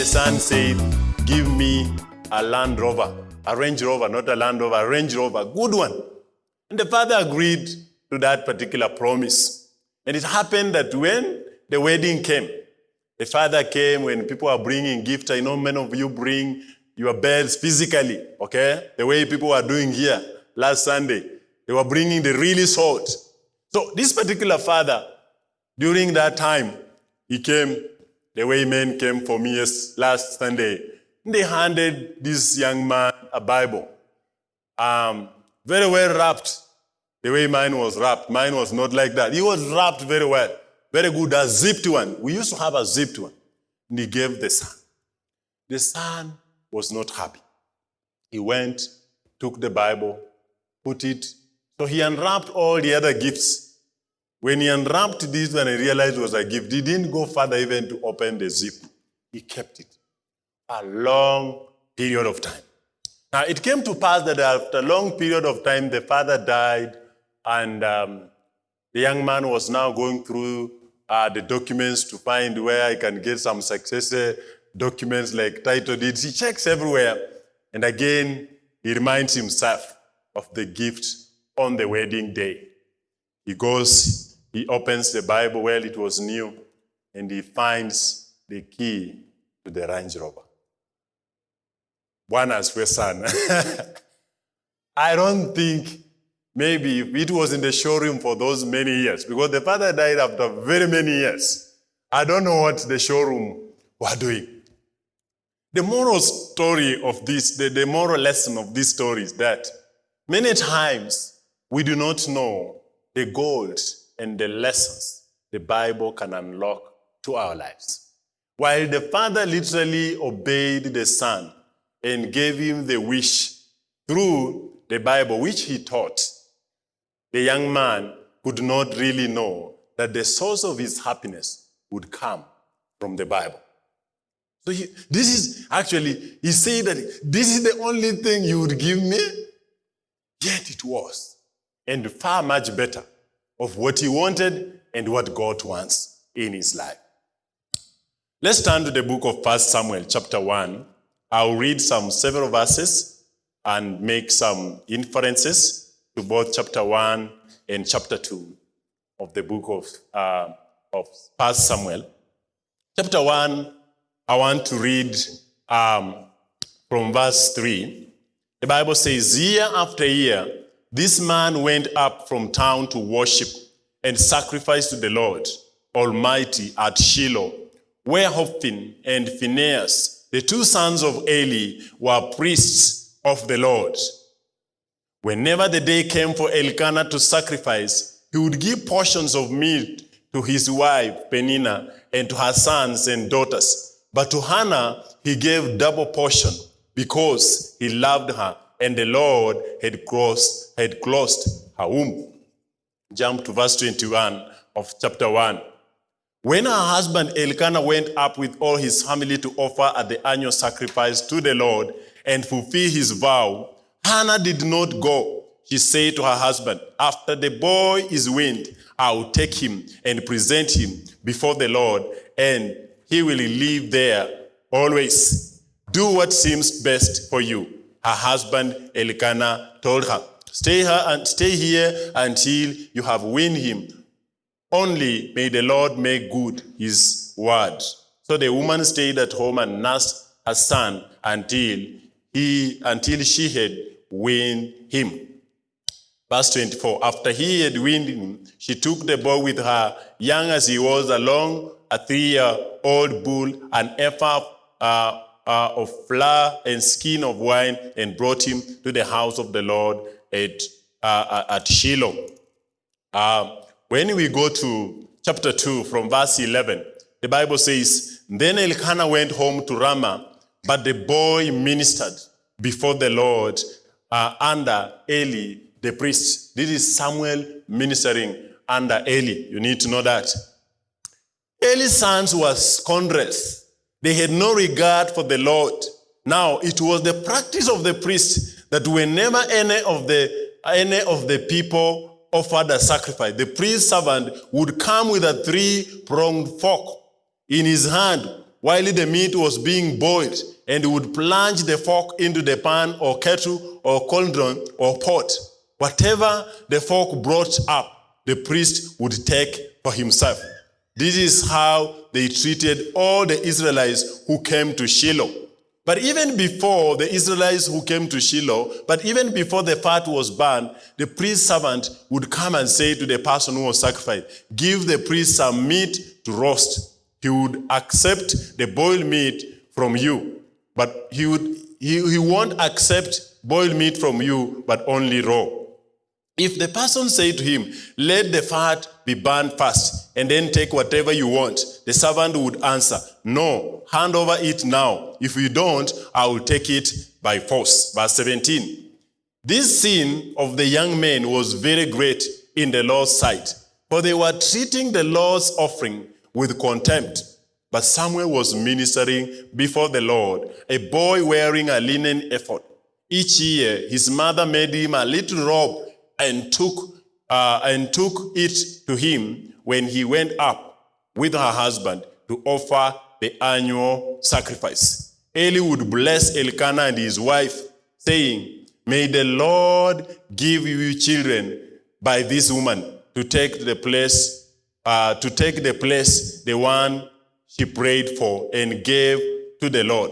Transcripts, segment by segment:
the son said, Give me a Land Rover, a Range Rover, not a Land Rover, a Range Rover, good one. And the father agreed to that particular promise. And it happened that when the wedding came, the father came when people are bringing gifts. I know many of you bring your beds physically, okay? The way people are doing here last Sunday. They were bringing the really salt. So this particular father, during that time, he came, the way men came for me last Sunday. They handed this young man a Bible. Um, very well wrapped. The way mine was wrapped. Mine was not like that. He was wrapped very well. Very good. A zipped one. We used to have a zipped one. And he gave the son. The son was not happy. He went, took the Bible, put it. So he unwrapped all the other gifts. When he unwrapped this one and realized it was a gift, he didn't go further even to open the zip. He kept it a long period of time. Now, it came to pass that after a long period of time, the father died, and um, the young man was now going through uh, the documents to find where he can get some successor documents like title deeds. He checks everywhere, and again, he reminds himself of the gift on the wedding day. He goes, he opens the Bible while it was new, and he finds the key to the Range Rover. Bwana asifiwe sana. I don't think maybe it was in the showroom for those many years, because the father died after very many years. I don't know what the showroom were doing. The moral story of this, the, the moral lesson of this story is that many times we do not know the gold and the lessons the Bible can unlock to our lives. While the father literally obeyed the son and gave him the wish through the Bible, which he taught, the young man could not really know that the source of his happiness would come from the Bible. So he, this is actually, he said that this is the only thing you would give me. Yet it was. And far much better of what he wanted and what God wants in his life. Let's turn to the book of 1 Samuel, chapter 1. I'll read some several verses and make some inferences to both chapter 1 and chapter 2 of the book of, uh, of 1 Samuel. Chapter 1, I want to read um, from verse 3. The Bible says, Year after year, this man went up from town to worship and sacrifice to the Lord Almighty at Shiloh, where Hophni and Phinehas, the two sons of Eli, were priests of the Lord. Whenever the day came for Elkanah to sacrifice, he would give portions of meat to his wife Peninnah and to her sons and daughters. But to Hannah he gave double portion because he loved her and the Lord had closed, had closed her womb. Jump to verse 21 of chapter 1. When her husband Elkanah went up with all his family to offer at the annual sacrifice to the Lord and fulfill his vow, Hannah did not go. She said to her husband, After the boy is weaned, I will take him and present him before the Lord, and he will live there always. Do what seems best for you. Her husband Elkanah told her, Stay here and stay here until you have weaned him. Only may the Lord make good his word. So the woman stayed at home and nursed her son until he until she had weaned him. Verse 24. After he had weaned him, she took the boy with her, young as he was, along a three-year-old bull, an ephah uh, uh, of flour and skin of wine, and brought him to the house of the Lord at, uh, at Shiloh. Uh, when we go to chapter 2 from verse 11, the Bible says, Then Elkanah went home to Ramah, but the boy ministered before the Lord uh, under Eli the priest. This is Samuel ministering under Eli. You need to know that. Eli's sons were scoundrels. They had no regard for the Lord. Now, it was the practice of the priest that whenever any of the, any of the people offered a sacrifice, the priest servant would come with a three-pronged fork in his hand while the meat was being boiled, and would plunge the fork into the pan or kettle or cauldron or pot. Whatever the fork brought up, the priest would take for himself. This is how they treated all the Israelites who came to Shiloh. But even before the Israelites who came to Shiloh, but even before the fat was burned, the priest servant would come and say to the person who was sacrificed, Give the priest some meat to roast. He would accept the boiled meat from you, but he, would, he, he won't accept boiled meat from you, but only raw. If the person say to him, Let the fat be burned first, and then take whatever you want, the servant would answer, No, hand over it now. If you don't, I will take it by force. Verse 17. This sin of the young men was very great in the Lord's sight, for they were treating the Lord's offering with contempt. But Samuel was ministering before the Lord, a boy wearing a linen ephod. Each year, his mother made him a little robe and took, uh, and took it to him when he went up with her husband to offer the annual sacrifice. Eli would bless Elkanah and his wife, saying, May the Lord give you children by this woman to take the place, uh, to take the place the one she prayed for and gave to the Lord.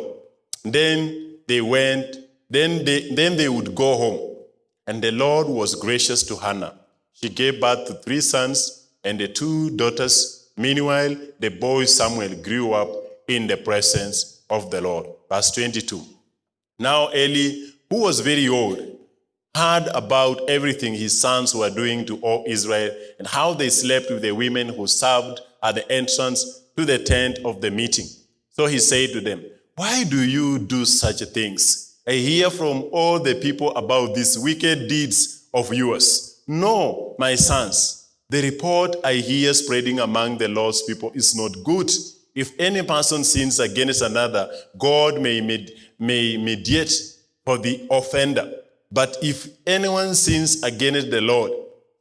Then they went, then they, then they would go home. And the Lord was gracious to Hannah. She gave birth to three sons and the two daughters. Meanwhile, the boy Samuel grew up in the presence of the Lord. Verse 22. Now Eli, who was very old, heard about everything his sons were doing to all Israel and how they slept with the women who served at the entrance to the tent of the meeting. So he said to them, Why do you do such things? I hear from all the people about these wicked deeds of yours. No, my sons, the report I hear spreading among the Lord's people is not good. If any person sins against another, God may, med- may mediate for the offender. But if anyone sins against the Lord,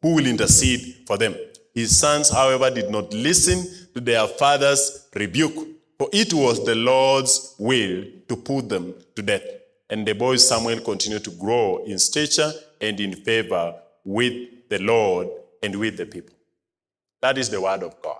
who will intercede for them? His sons, however, did not listen to their father's rebuke, for it was the Lord's will to put them to death. And the boy Samuel continued to grow in stature and in favor with the Lord and with the people. That is the word of God.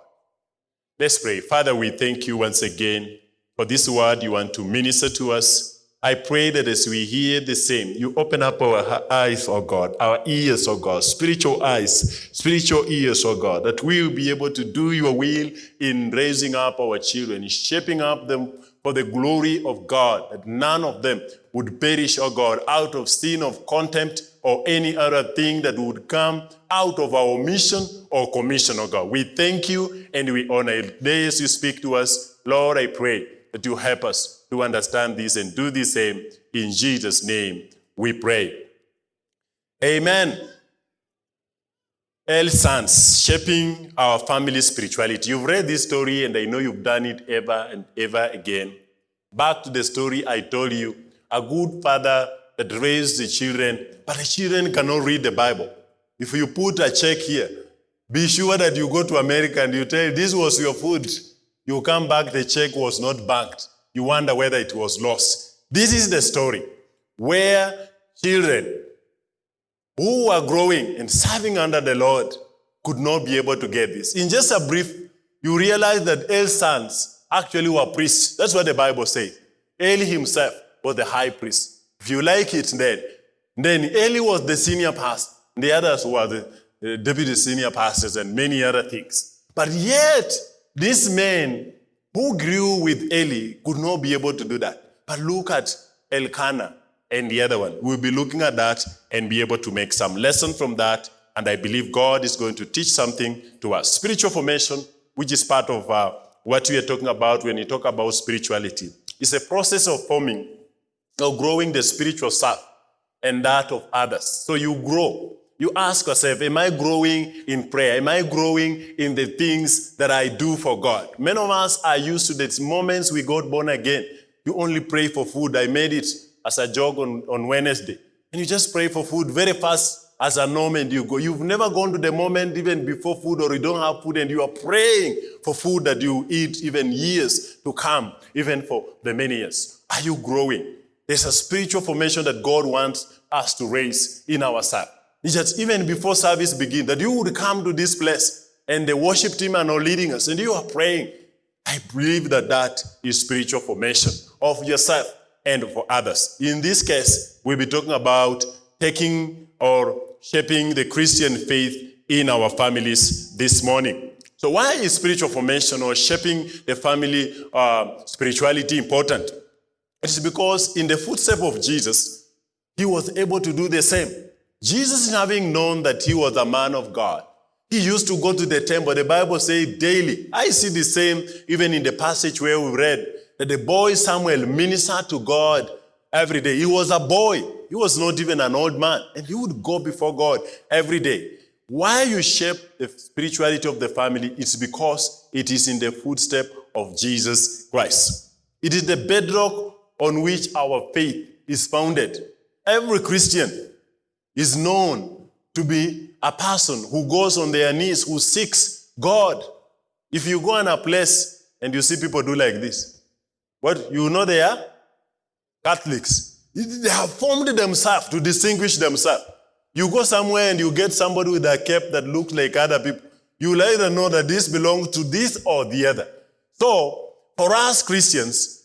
Let's pray. Father, we thank you once again for this word you want to minister to us. I pray that as we hear the same, you open up our eyes, oh God, our ears, oh God, spiritual eyes, spiritual ears, oh God, that we will be able to do your will in raising up our children, in shaping up them for the glory of God, that none of them would perish, oh God, out of sin of contempt or any other thing that would come out of our mission or commission, oh God. We thank you and we honor you. Today as you speak to us, Lord, I pray that you help us to understand this and do the same. In Jesus' name we pray. Amen. El Sons, shaping our family spirituality. You've read this story and I know you've done it ever and ever again. Back to the story I told you, a good father that raised the children, but the children cannot read the Bible. If you put a check here, be sure that you go to America and you tell this was your food. You come back, the check was not banked. You wonder whether it was lost. This is the story where children who were growing and serving under the Lord could not be able to get this. In just a brief, you realize that Eli's sons actually were priests. That's what the Bible says. Eli himself was the high priest. If you like it, then, then Eli was the senior pastor. The others were the, deputy senior pastors and many other things. But yet, these men who grew with Eli could not be able to do that. But look at Elkanah and the other one. We'll be looking at that and be able to make some lesson from that. And I believe God is going to teach something to us. Spiritual formation, which is part of uh, what we are talking about when we talk about spirituality, is a process of forming or growing the spiritual self and that of others. So you grow. You ask yourself, am I growing in prayer? Am I growing in the things that I do for God? Many of us are used to these moments we got born again. You only pray for food. I made it as a joke on, on Wednesday. And you just pray for food very fast. as a norm and you go. You've never gone to the moment even before food or you don't have food and you are praying for food that you eat even years to come, even for the many years. Are you growing? There's a spiritual formation that God wants us to raise in ourselves. It's just even before service begins, that you would come to this place and the worship team are not leading us and you are praying. I believe that that is spiritual formation of yourself and for others. In this case, we'll be talking about taking or shaping the Christian faith in our families this morning. So why is spiritual formation or shaping the family uh, spirituality important? It is because in the footsteps of Jesus, he was able to do the same. Jesus, having known that he was a man of God, he used to go to the temple. The Bible says daily. I see the same even in the passage where we read that the boy Samuel ministered to God every day. He was a boy. He was not even an old man. And he would go before God every day. Why you shape the spirituality of the family is because it is in the footstep of Jesus Christ. It is the bedrock on which our faith is founded. Every Christian is known to be a person who goes on their knees, who seeks God. If you go in a place and you see people do like this, what you know they are? Catholics. They have formed themselves to distinguish themselves. You go somewhere and you get somebody with a cap that looks like other people. You will either know that this belongs to this or the other. So, for us Christians,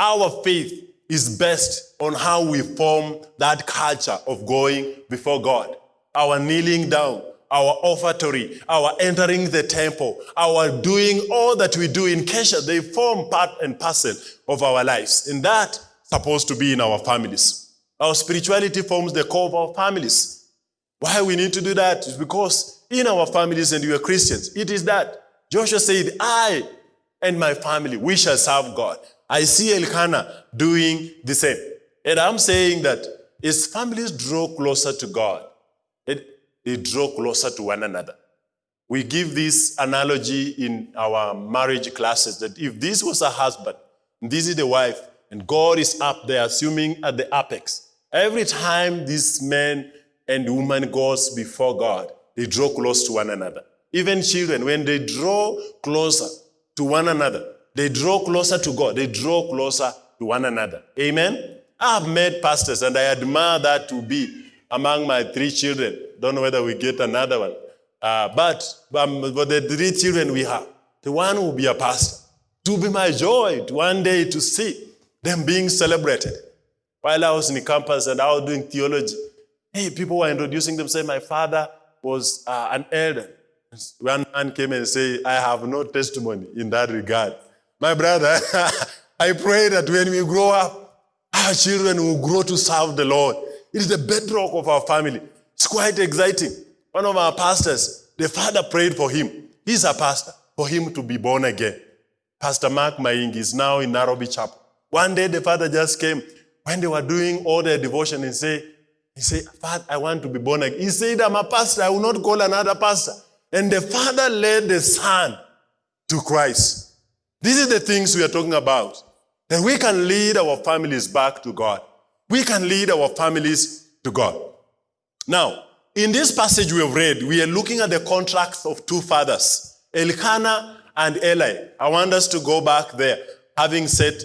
our faith is based on how we form that culture of going before God. Our kneeling down, our offertory, our entering the temple, our doing all that we do in Kesha, they form part and parcel of our lives. And that supposed to be in our families. Our spirituality forms the core of our families. Why we need to do that is because in our families and we are Christians, it is that. Joshua said, I and my family, we shall serve God. I see Elkanah doing the same. And I'm saying that as families draw closer to God, they draw closer to one another. We give this analogy in our marriage classes that if this was a husband, this is the wife, and God is up there, assuming at the apex, every time this man and woman goes before God, they draw close to one another. Even children, when they draw closer to one another, they draw closer to God. They draw closer to one another. Amen? I've met pastors and I admire that to be among my three children. Don't know whether we get another one. Uh, but um, for the three children we have, the one will be a pastor. To be my joy to one day to see them being celebrated. While I was in the campus and I was doing theology, hey, people were introducing themselves. My father was uh, an elder. One man came and said, I have no testimony in that regard. My brother, I pray that when we grow up, our children will grow to serve the Lord. It is the bedrock of our family. It's quite exciting. One of our pastors, the father prayed for him. He's a pastor, for him to be born again. Pastor Mark Maingi is now in Nairobi Chapel. One day the father just came when they were doing all their devotion and say, he said, Father, I want to be born again. He said, I'm a pastor. I will not call another pastor. And the father led the son to Christ. These are the things we are talking about. That we can lead our families back to God. We can lead our families to God. Now, in this passage we have read, we are looking at the contracts of two fathers, Elkanah and Eli. I want us to go back there, having said,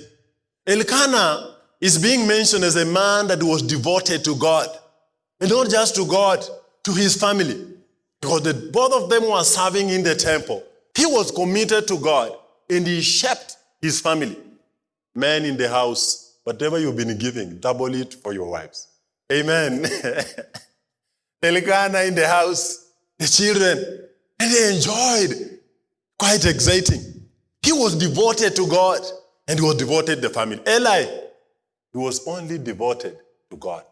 Elkanah is being mentioned as a man that was devoted to God. And not just to God, to his family. Because the, both of them were serving in the temple. He was committed to God and he shaped his family. Men in the house, whatever you've been giving, double it for your wives. Amen. Elkanah in the house, the children, and they enjoyed. Quite exciting. He was devoted to God and he was devoted to the family. Eli, he was only devoted to God.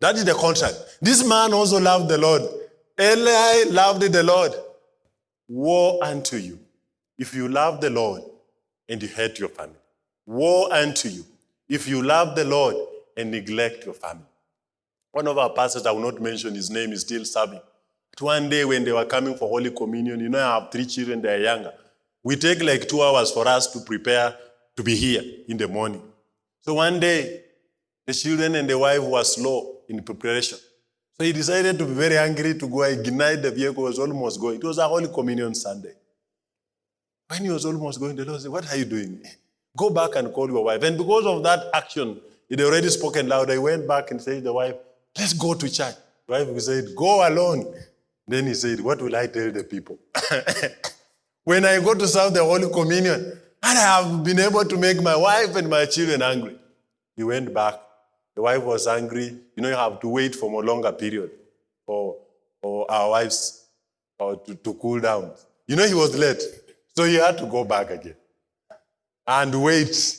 That is the contract. This man also loved the Lord. Eli loved the Lord. Woe unto you if you love the Lord and you hate your family. Woe unto you if you love the Lord and neglect your family. One of our pastors, I will not mention his name, is still serving. But one day when they were coming for Holy Communion, you know, I have three children, they are younger. We take like two hours for us to prepare to be here in the morning. So one day, the children and the wife were slow in preparation. So he decided to be very angry to go ignite the vehicle was almost going. It was a Holy Communion Sunday. When he was almost going, the Lord said, What are you doing? Go back and call your wife. And because of that action, he'd already spoken loud. I went back and said to the wife, Let's go to church. The wife said, Go alone. Then he said, What will I tell the people? when I go to serve the Holy Communion, and I have been able to make my wife and my children angry. He went back. The wife was angry. You know, you have to wait for a longer period for, for our wives or to, to cool down. You know, he was late. So he had to go back again and wait.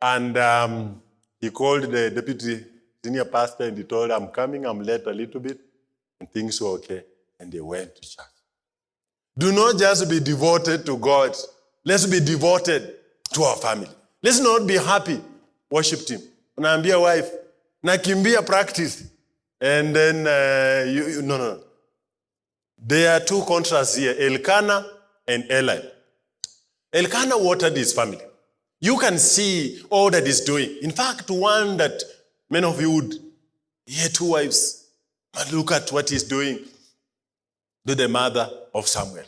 And um, he called the deputy senior pastor and he told I'm coming, I'm late a little bit. And things were okay. And they went to church. Do not just be devoted to God. Let's be devoted to our family. Let's not be happy. Worship him. Unaambia wife, nakimbia practice. And then, uh, you, you, no, no. There are two contrasts here, Elkanah and Eli. Elkanah watered his family. You can see all that he's doing. In fact, one that many of you would, he had two wives. But look at what he's doing to the mother of Samuel.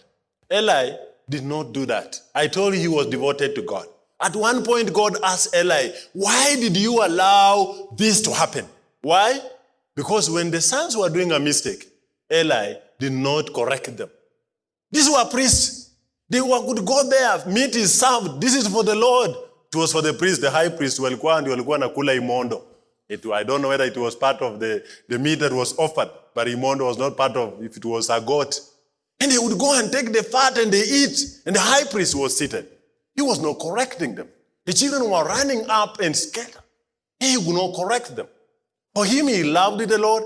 Eli did not do that. I told you he was devoted to God. At one point, God asked Eli, Why did you allow this to happen? Why? Because when the sons were doing a mistake, Eli did not correct them. These were priests. They were, could go there, meat is served. This is for the Lord. It was for the priest, the high priest, walikuwa ndio walikuwa nakula imondo. It, I don't know whether it was part of the, the meat that was offered, but imondo was not part of, if it was a goat. And they would go and take the fat and they eat. And the high priest was seated. He was not correcting them. The children were running up and scattered. He would not correct them. For him, he loved the Lord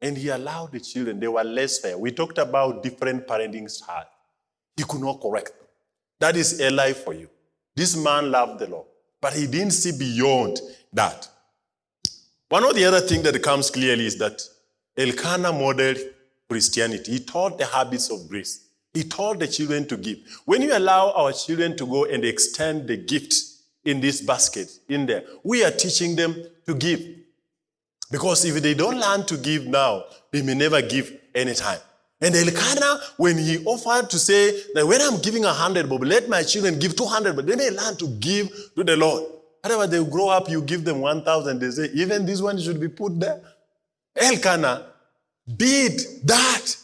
and he allowed the children. They were less fair. We talked about different parenting styles. He could not correct them. That is Eli for you. This man loved the Lord, but he didn't see beyond that. One of the other things that comes clearly is that Elkanah modeled Christianity. He taught the habits of grace. He taught the children to give. When you allow our children to go and extend the gift in this basket, in there, we are teaching them to give. Because if they don't learn to give now, they may never give anytime. And Elkanah, when he offered to say that when I'm giving a hundred, but let my children give 200, but they may learn to give to the Lord. However, they grow up, you give them 1,000, they say, even this one should be put there. Elkanah did that.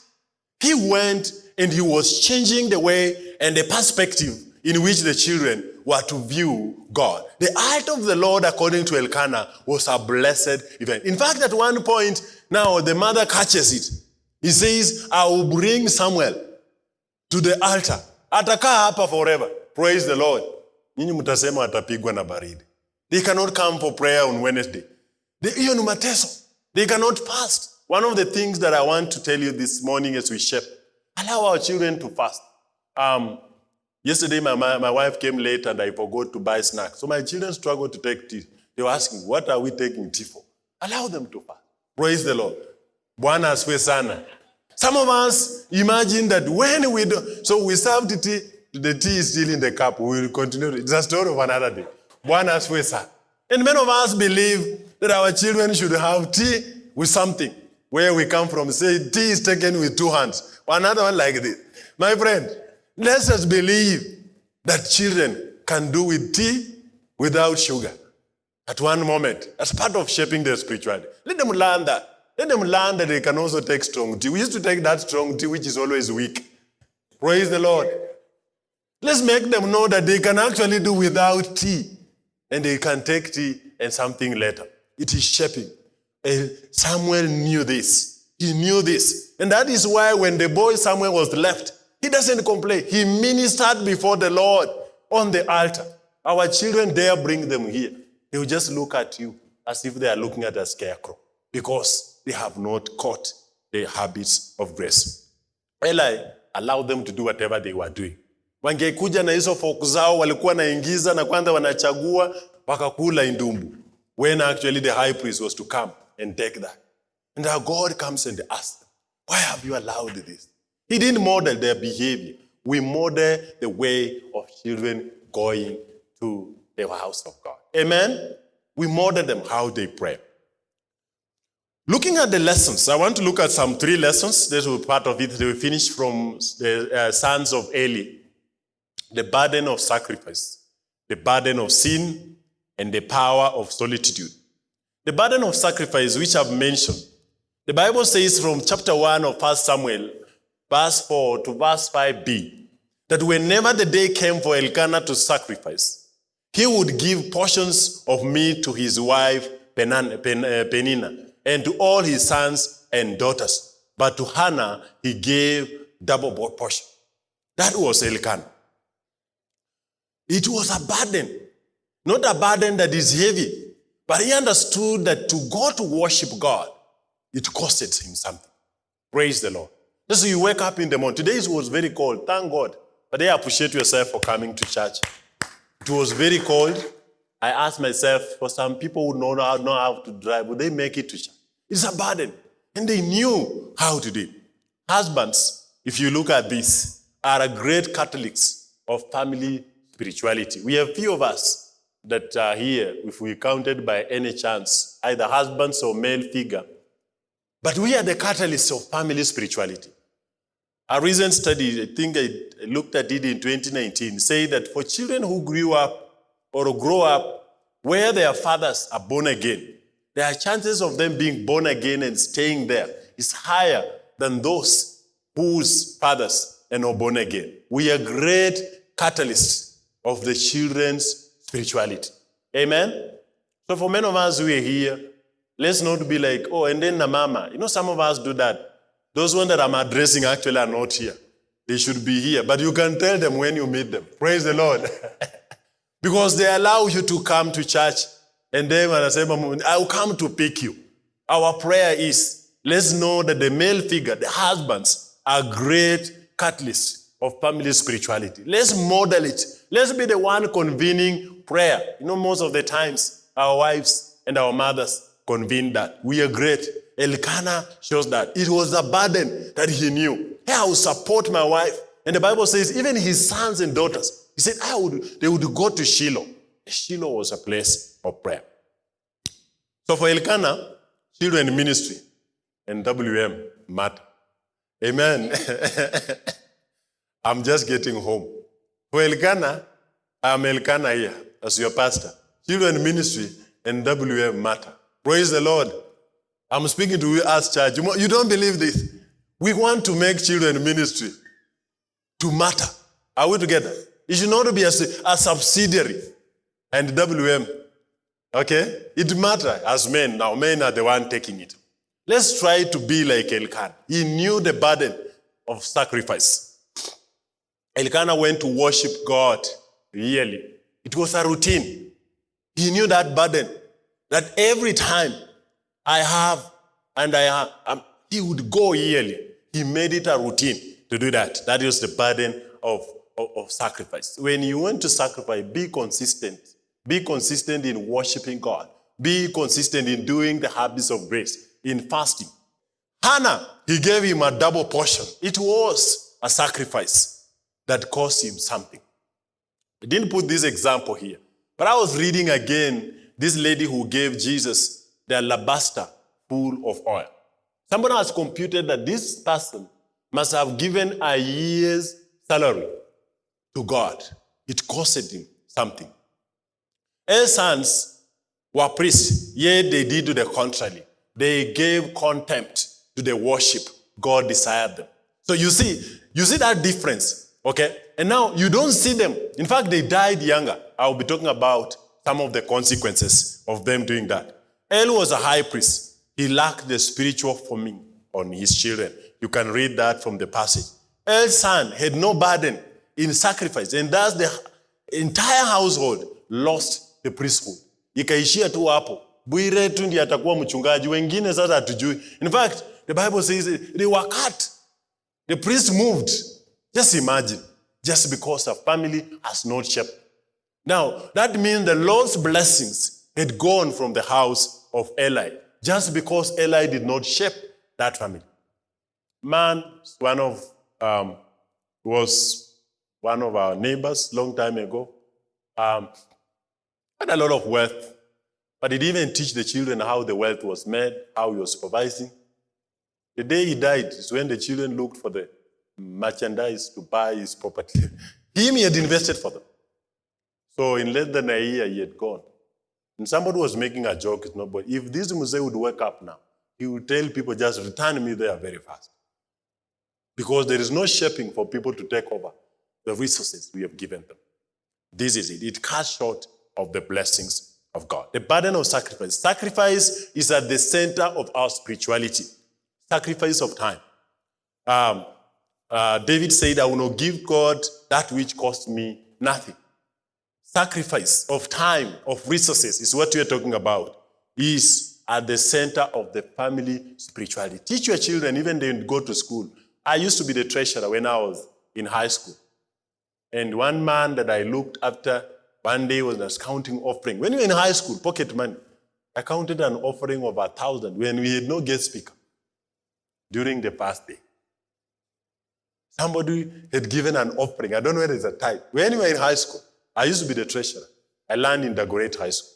He went and he was changing the way and the perspective in which the children were to view God. The art of the Lord, according to Elkanah, was a blessed event. In fact, at one point, now the mother catches it. He says, I will bring Samuel to the altar. Atakaa hapa forever. Praise the Lord. Nyinyi mtasema atapigwa na baridi. They cannot come for prayer on Wednesday. Hiyo ni mateso. They cannot fast. One of the things that I want to tell you this morning as we shape, allow our children to fast. Um, yesterday, my, my, my wife came late and I forgot to buy snacks. So my children struggled to take tea. They were asking, what are we taking tea for? Allow them to fast. Praise the Lord. Bwana asifiwe sana. Some of us imagine that when we do, so we serve the tea, the tea is still in the cup. We will continue. It's a story of another day. Bwana asifiwe sana. And many of us believe that our children should have tea with something. Where we come from, say tea is taken with two hands. Another one like this. My friend, let's believe that children can do with tea without sugar at one moment. As part of shaping their spirituality. Let them learn that. Let them learn that they can also take strong tea. We used to take that strong tea, which is always weak. Praise the Lord. Let's make them know that they can actually do without tea. And they can take tea and something later. It is shaping. And Samuel knew this. He knew this. And that is why when the boy Samuel was left, he doesn't complain. He ministered before the Lord on the altar. Our children dare bring them here. They will just look at you as if they are looking at a scarecrow because they have not caught the habits of grace. Eli allowed them to do whatever they were doing. Wangekuja na hizo folk zao walikuwa naingiza na kwanza wanachagua wakakula indumbu. When actually the high priest was to come and take that. And our God comes and asks them, why have you allowed this? He didn't model their behavior. We model the way of children going to the house of God. Amen? We model them how they pray. Looking at the lessons, I want to look at some three lessons. This will be part of it. They will finish from the uh, sons of Eli. The burden of sacrifice, the burden of sin, and the power of solitude. The burden of sacrifice, which I've mentioned, the Bible says from chapter 1 of 1 Samuel, verse 4 to verse 5b, that whenever the day came for Elkanah to sacrifice, he would give portions of meat to his wife uh, Peninnah and to all his sons and daughters. But to Hannah, he gave double portion. That was Elkanah. It was a burden, not a burden that is heavy, but he understood that to go to worship God, it costed him something. Praise the Lord. So you wake up in the morning. Today it was very cold. Thank God. But I appreciate yourself for coming to church. It was very cold. I asked myself, for some people who how, know how to drive, would they make it to church? It's a burden. And they knew how to do it. Husbands, if you look at this, are a great catalysts of family spirituality. We have few of us that are here, if we counted by any chance, either husbands or male figure. But we are the catalysts of family spirituality. A recent study, I think I looked at it in 2019, say that for children who grew up or grow up where their fathers are born again, their chances of them being born again and staying there is higher than those whose fathers are not born again. We are great catalysts of the children's spirituality. Amen? So for many of us who are here, let's not be like, oh, and then the mama. You know, some of us do that. Those ones that I'm addressing actually are not here. They should be here. But you can tell them when you meet them. Praise the Lord. because they allow you to come to church and then when I say, I'll come to pick you. Our prayer is, let's know that the male figure, the husbands, are great catalysts of family spirituality. Let's model it. Let's be the one convening prayer. You know, most of the times, our wives and our mothers convene that. We are great. Elkanah shows that. It was a burden that he knew. Hey, I will support my wife. And the Bible says, even his sons and daughters, he said, I would, they would go to Shiloh. Shiloh was a place of prayer. So for Elkanah, children ministry and WM matter. Amen. I'm just getting home. For Elkanah, I'm Elkanah here as your pastor. Children ministry and WM matter. Praise the Lord. I'm speaking to you as church. You don't believe this. We want to make children ministry to matter. Are we together? It should not be a, a subsidiary and WM. Okay? It matters as men. Now, men are the one taking it. Let's try to be like Elkanah. He knew the burden of sacrifice. Elkanah went to worship God yearly. It was a routine. He knew that burden. That every time I have and I have, um, he would go yearly. He made it a routine to do that. That is the burden of, of, of sacrifice. When you want to sacrifice, be consistent. Be consistent in worshiping God. Be consistent in doing the habits of grace, in fasting. Hannah, he gave him a double portion. It was a sacrifice that cost him something. I didn't put this example here, but I was reading again this lady who gave Jesus the alabaster full of oil. Somebody has computed that this person must have given a year's salary to God. It costed him something. Eli's sons were priests, yet they did the contrary. They gave contempt to the worship God desired them. So you see, you see that difference, okay? And now you don't see them. In fact, they died younger. I'll be talking about some of the consequences of them doing that. Eli was a high priest. He lacked the spiritual forming on his children. You can read that from the passage. Eli's son had no burden in sacrifice, and thus the entire household lost the priesthood. Ikaishia tu hapo. Bwire tu ndiye atakuwa mchungaji, wengine sasa hatujui. In fact, the Bible says they were cut. The priest moved. Just imagine, just because a family has not shepherd. Now, that means the Lord's blessings had gone from the house of Eli, just because Eli did not shape that family. Man, one of um, was one of our neighbors long time ago. Um, had a lot of wealth, But he didn't even teach the children how the wealth was made, how he was supervising. The day he died is when the children looked for the merchandise to buy his property. Him, he had invested for them. So in less than a year, he had gone. And somebody was making a joke, it's but if this Muse would wake up now, he would tell people just return me there very fast. Because there is no shaping for people to take over the resources we have given them. This is it. It cuts short of the blessings of God. The burden of sacrifice. Sacrifice is at the center of our spirituality. Sacrifice of time. Um, uh, David said, I will not give God that which cost me nothing. Sacrifice of time, of resources is what we are talking about, is at the center of the family spirituality. Teach your children, even they go to school. I used to be the treasurer when I was in high school. And one man that I looked after one day was counting offering. When we were in high school, pocket money, I counted an offering of a thousand when we had no guest speaker during the past day. Somebody had given an offering. I don't know whether it's a type. When we were in high school, I used to be the treasurer. I learned in the great high school.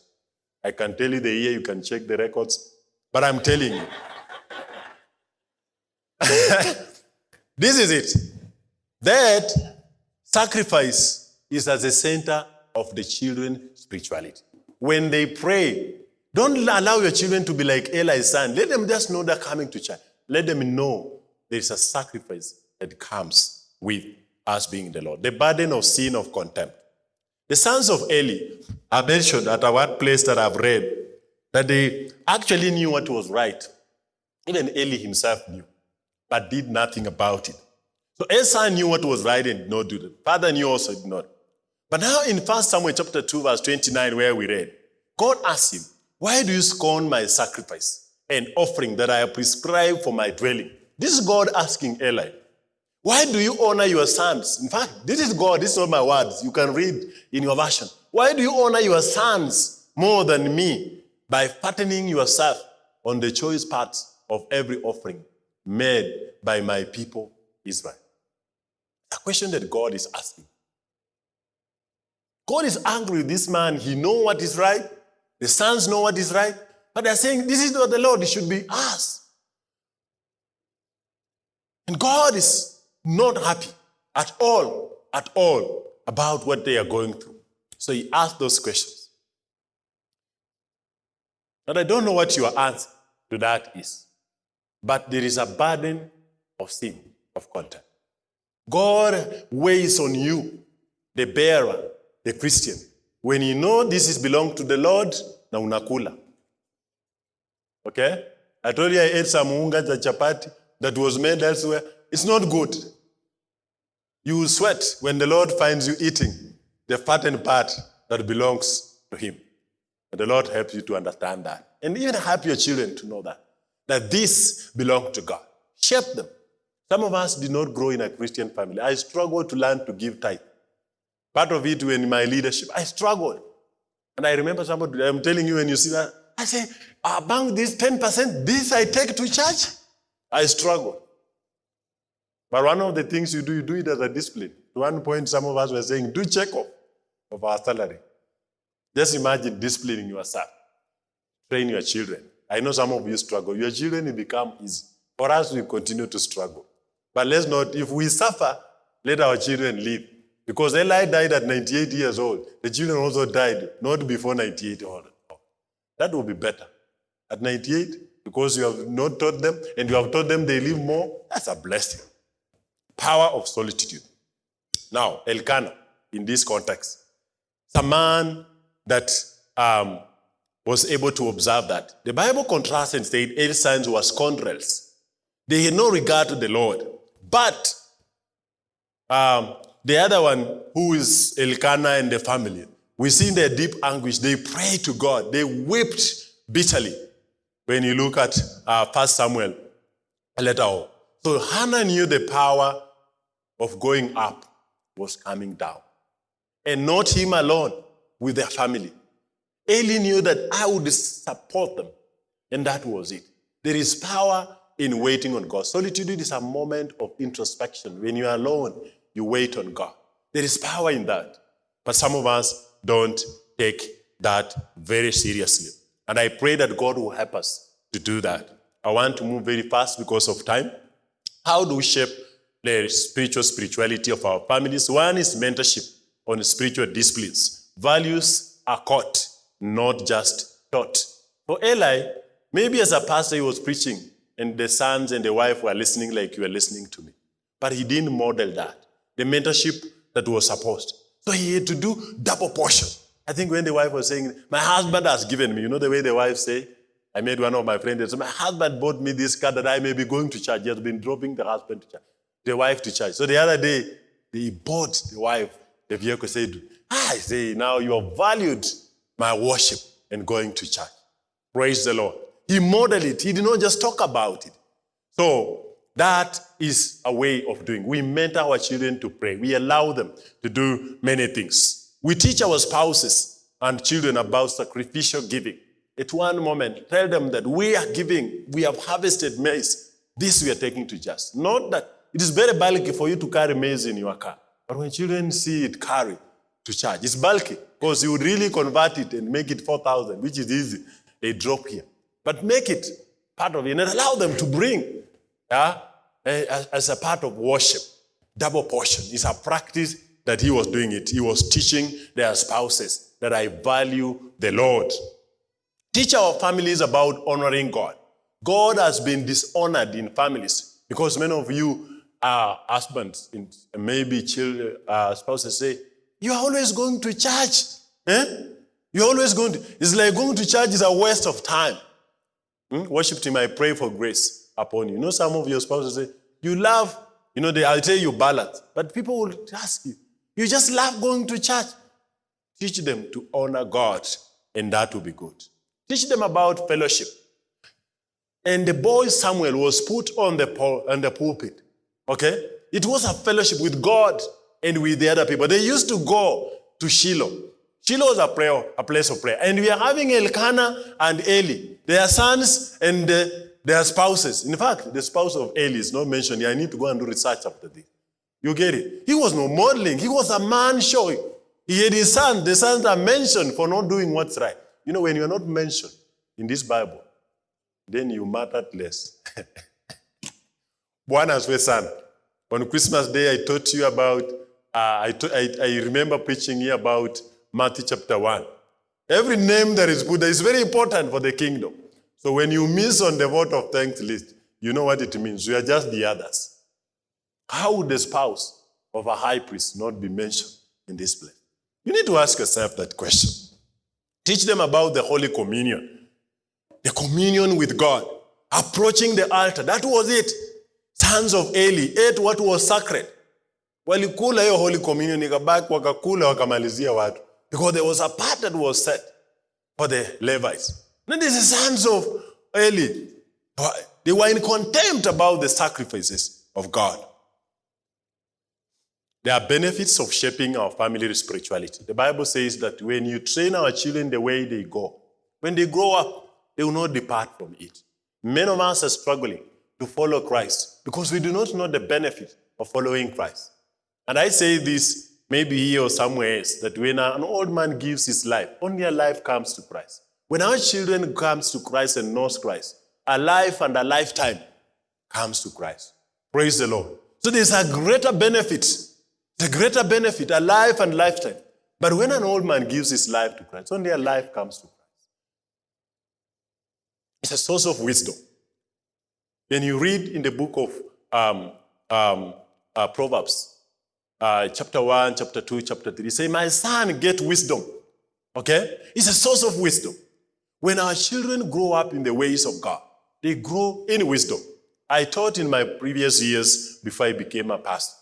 I can tell you the year, you can check the records, but I'm telling you. this is it. That sacrifice is at the center of the children's spirituality. When they pray, don't allow your children to be like Eli's son. Let them just know they're coming to church. Let them know there is a sacrifice that comes with us being the Lord. The burden of sin of contempt. The sons of Eli are mentioned at our place that I've read that they actually knew what was right. Even Eli himself knew, but did nothing about it. So Esau knew what was right and did not do it. Father knew also did not. But now in 1 Samuel chapter 2, verse 29, where we read, God asked him, Why do you scorn my sacrifice and offering that I have prescribed for my dwelling? This is God asking Eli. Why do you honor your sons? In fact, this is God, this is not my words. You can read in your version. Why do you honor your sons more than me by fattening yourself on the choice parts of every offering made by my people Israel? A question that God is asking. God is angry with this man. He know what is right. The sons know what is right. But they're saying, this is not the Lord. It should be us. And God is not happy at all, at all about what they are going through. So he asked those questions. And I don't know what your answer to that is, but there is a burden of sin, of content. God weighs on you, the bearer, the Christian. When you know this is belong to the Lord, na unakula. Okay? I told you I ate some unga chapati that was made elsewhere. It's not good. You will sweat when the Lord finds you eating the fattened part that belongs to Him. And the Lord helps you to understand that. And even help your children to know that. That this belongs to God. Shape them. Some of us did not grow in a Christian family. I struggled to learn to give tithe. Part of it when my leadership, I struggled. And I remember somebody, I'm telling you when you see that, I say, among this 10%, this I take to church. I struggled. But one of the things you do, you do it as a discipline. At one point, some of us were saying, do check off of our salary. Just imagine disciplining yourself. Train your children. I know some of you struggle. Your children will become easy. For us, we continue to struggle. But let's not, if we suffer, let our children live. Because Eli died at 98 years old. The children also died not before 98 old. That will be better. At 98, because you have not taught them and you have taught them they live more, that's a blessing. Power of solitude. Now, Elkanah, in this context, it's a man that um, was able to observe that. The Bible contrasts and said Eli's sons were scoundrels. They had no regard to the Lord. But um, the other one, who is Elkanah and the family, we see in their deep anguish, they prayed to God. They wept bitterly when you look at uh, 1 Samuel letter on. So Hannah knew the power of going up was coming down. And not him alone, with their family. Eli knew that I would support them. And that was it. There is power in waiting on God. Solitude is a moment of introspection. When you are alone, you wait on God. There is power in that. But some of us don't take that very seriously. And I pray that God will help us to do that. I want to move very fast because of time. How do we shape the spiritual spirituality of our families? One is mentorship on spiritual disciplines. Values are caught, not just taught. For Eli, maybe as a pastor he was preaching, and the sons and the wife were listening like you were listening to me. But he didn't model that. The mentorship that was supposed. So he had to do double portion. I think when the wife was saying, My husband has given me, you know the way the wife say? I made one of my friends My husband bought me this car that I may be going to church. He has been dropping the husband to church, the wife to church. So the other day, he bought the wife the vehicle, said, ah, I say, now you have valued my worship and going to church. Praise the Lord. He modeled it. He did not just talk about it. So that is a way of doing. We mentor our children to pray. We allow them to do many things. We teach our spouses and children about sacrificial giving. At one moment, tell them that we are giving, we have harvested maize. This we are taking to just. Not that it is very bulky for you to carry maize in your car. But when children see it carry to church, it's bulky because you would really convert it and make it 4,000, which is easy. They drop here. But make it part of it and allow them to bring yeah, as a part of worship. Double portion is a practice that he was doing it. He was teaching their spouses that I value the Lord. Teach our families about honoring God. God has been dishonored in families because many of you are husbands and maybe children, uh, spouses say, You are always going to church. Eh? You're always going to, it's like going to church is a waste of time. Hmm? Worship team, I pray for grace upon you. You know, some of your spouses say, You love, you know, they, I'll tell you balance, but people will ask you, You just love going to church. Teach them to honor God, and that will be good. Teach them about fellowship. And the boy Samuel was put on the, on the pulpit. Okay? It was a fellowship with God and with the other people. They used to go to Shiloh. Shiloh was a prayer, a place of prayer. And we are having Elkanah and Eli, their sons and uh, their spouses. In fact, the spouse of Eli is not mentioned. I need to go and do research after this. You get it? He was no modeling. He was a man showing. He had his son. The sons are mentioned for not doing what's right. You know, when you're not mentioned in this Bible, then you mattered less. One as asifiwe sana. On Christmas Day, I taught you about, uh, I, I, I remember preaching here about Matthew chapter 1. Every name that is put is very important for the kingdom. So when you miss on the vote of thanks list, you know what it means. You are just the others. How would the spouse of a high priest not be mentioned in this place? You need to ask yourself that question. Teach them about the Holy Communion, the communion with God, approaching the altar. That was it. Sons of Eli ate what was sacred. Walikula hiyo Holy Communion, ikabaki wakakula wakamalizia watu. Because there was a part that was set for the Levites. Now these sons of Eli, they were in contempt about the sacrifices of God. There are benefits of shaping our family spirituality. The Bible says that when you train our children the way they go, when they grow up, they will not depart from it. Many of us are struggling to follow Christ because we do not know the benefit of following Christ. And I say this maybe here or somewhere else that when an old man gives his life, only a life comes to Christ. When our children comes to Christ and knows Christ, a life and a lifetime comes to Christ. Praise the Lord. So there's a greater benefit, the greater benefit, a life and lifetime. But when an old man gives his life to Christ, only a life comes to Christ. It's a source of wisdom. Then you read in the book of um, um, uh, Proverbs, uh, chapter 1, chapter 2, chapter 3, say, My son, get wisdom. Okay? It's a source of wisdom. When our children grow up in the ways of God, they grow in wisdom. I taught in my previous years before I became a pastor.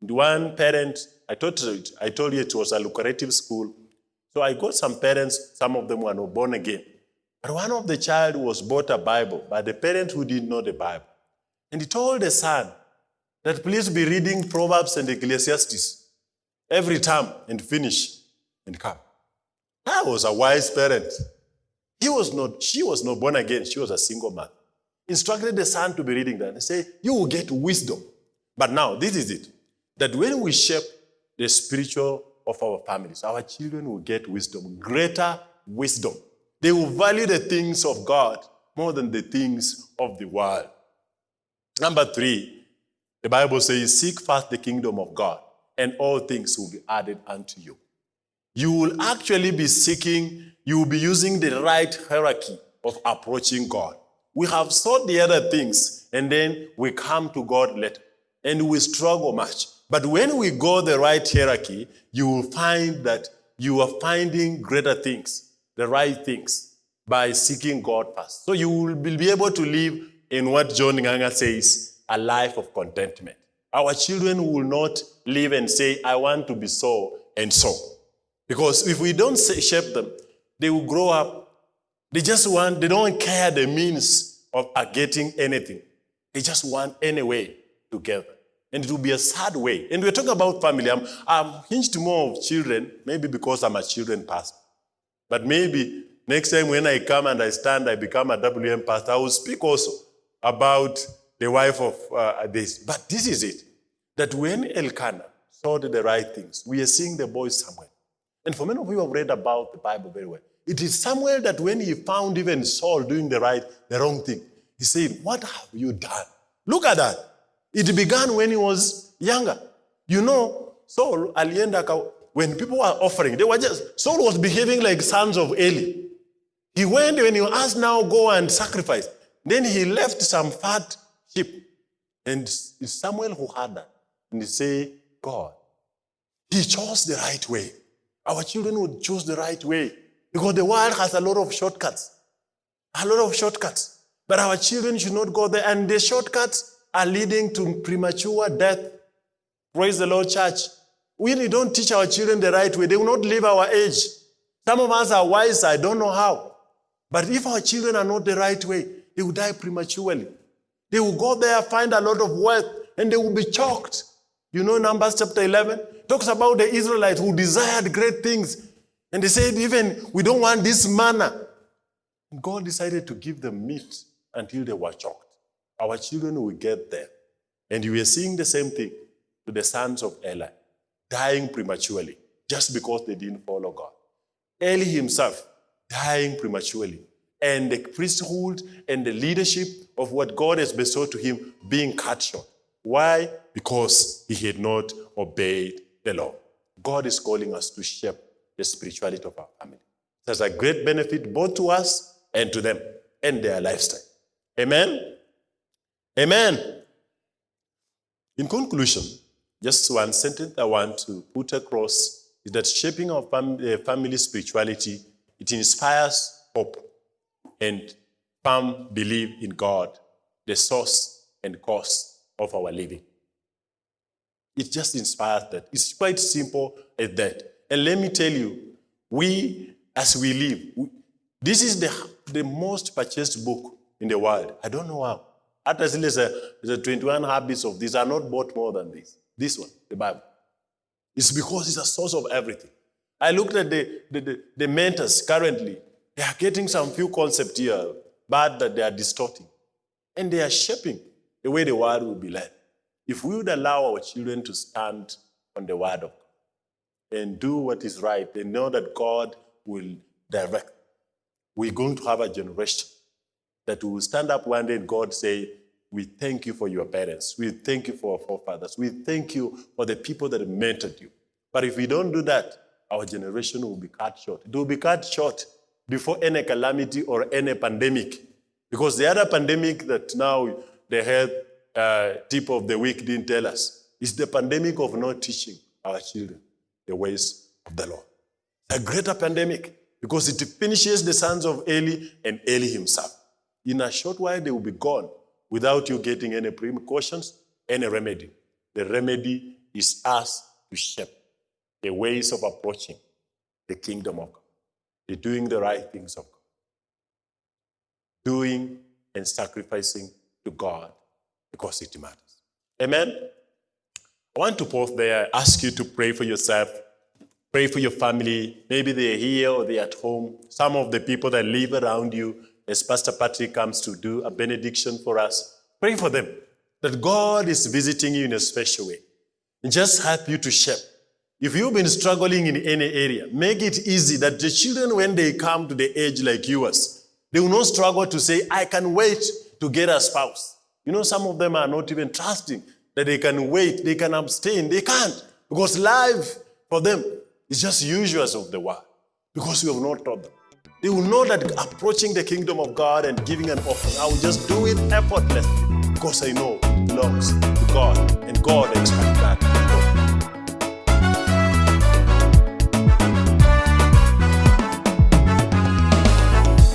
And one parent, I taught I told you it was a lucrative school. So I got some parents, some of them were not born again. But one of the child was bought a Bible by the parent who didn't know the Bible. And he told the son that please be reading Proverbs and Ecclesiastes every time and finish and come. That was a wise parent. He was not, she was not born again. She was a single man. Instructed the son to be reading that and say, you will get wisdom. But now, this is it. That when we shape the spiritual of our families, our children will get wisdom, greater wisdom They will value the things of God more than the things of the world. Number three, the Bible says, Seek first the kingdom of God, and all things will be added unto you. You will actually be seeking, you will be using the right hierarchy of approaching God. We have sought the other things, and then we come to God later, and we struggle much. But when we go the right hierarchy, you will find that you are finding greater things, the right things, by seeking God first. So you will be able to live in what John Nganga says, a life of contentment. Our children will not live and say, I want to be so and so. Because if we don't shape them, they will grow up. They just want, they don't care the means of getting anything. They just want any way And it will be a sad way. And we're talking about family. I'm, I'm hinged more of children, maybe because I'm a children pastor. But maybe next time when I come and I stand, I become a WM pastor, I will speak also about the wife of uh, this. But this is it, that when Elkanah saw the right things, we are seeing the boy Samuel. And for many of you who have read about the Bible very well. It is Samuel that when he found even Saul doing the right, the wrong thing, he said, what have you done? Look at that. It began when he was younger. You know, Saul, when people were offering, they were just, Saul was behaving like sons of Eli. He went when he asked now, go and sacrifice. Then he left some fat sheep. And Samuel who had that. And he said, God, he chose the right way. Our children would choose the right way because the world has a lot of shortcuts. A lot of shortcuts. But our children should not go there. And the shortcuts are leading to premature death. Praise the Lord, church. We don't teach our children the right way. They will not live our age. Some of us are wise, I don't know how. But if our children are not the right way, they will die prematurely. They will go there, find a lot of wealth, and they will be choked. You know Numbers chapter 11? Talks about the Israelites who desired great things. And they said, even, we don't want this manna. God decided to give them meat until they were choked. Our children will get there. And we are seeing the same thing to the sons of Eli, dying prematurely just because they didn't follow God. Eli himself dying prematurely and the priesthood and the leadership of what God has bestowed to him being cut short. Why? Because he had not obeyed the law. God is calling us to shape the spirituality of our family. There's a great benefit both to us and to them and their lifestyle. Amen? Amen. In conclusion, just one sentence I want to put across is that shaping our uh, family spirituality, it inspires hope and firm belief in God, the source and cause of our living. It just inspires that. It's quite simple as that. And let me tell you, we, as we live, we, this is the, the most purchased book in the world. I don't know how. At least there's a 21 habits of these are not bought more than this. This one, the Bible. It's because it's a source of everything. I looked at the, the, the, the mentors currently. They are getting some few concepts here, but that they are distorting. And they are shaping the way the world will be led. If we would allow our children to stand on the word of God and do what is right and know that God will direct, we're going to have a generation that will stand up one day and God say, we thank you for your parents. We thank you for our forefathers. We thank you for the people that mentored you. But if we don't do that, our generation will be cut short. It will be cut short before any calamity or any pandemic. Because the other pandemic that now the health uh, tip of the week didn't tell us is the pandemic of not teaching our children the ways of the Lord. A greater pandemic because it finishes the sons of Eli and Eli himself. In a short while, they will be gone without you getting any precautions, any remedy. The remedy is us to shape the ways of approaching the kingdom of God, the doing the right things of God, doing and sacrificing to God because it matters. Amen? I want to pause there, ask you to pray for yourself, pray for your family. Maybe they're here or they're at home. Some of the people that live around you, as Pastor Patrick comes to do a benediction for us, pray for them that God is visiting you in a special way and just help you to shape If you've been struggling in any area, make it easy that the children, when they come to the age like yours, they will not struggle to say, I can wait to get a spouse. You know, some of them are not even trusting that they can wait, they can abstain. They can't because life for them is just usuals of the world because we have not taught them. They will know that approaching the kingdom of God and giving an offering, I will just do it effortlessly because I know it belongs to God and God expects that.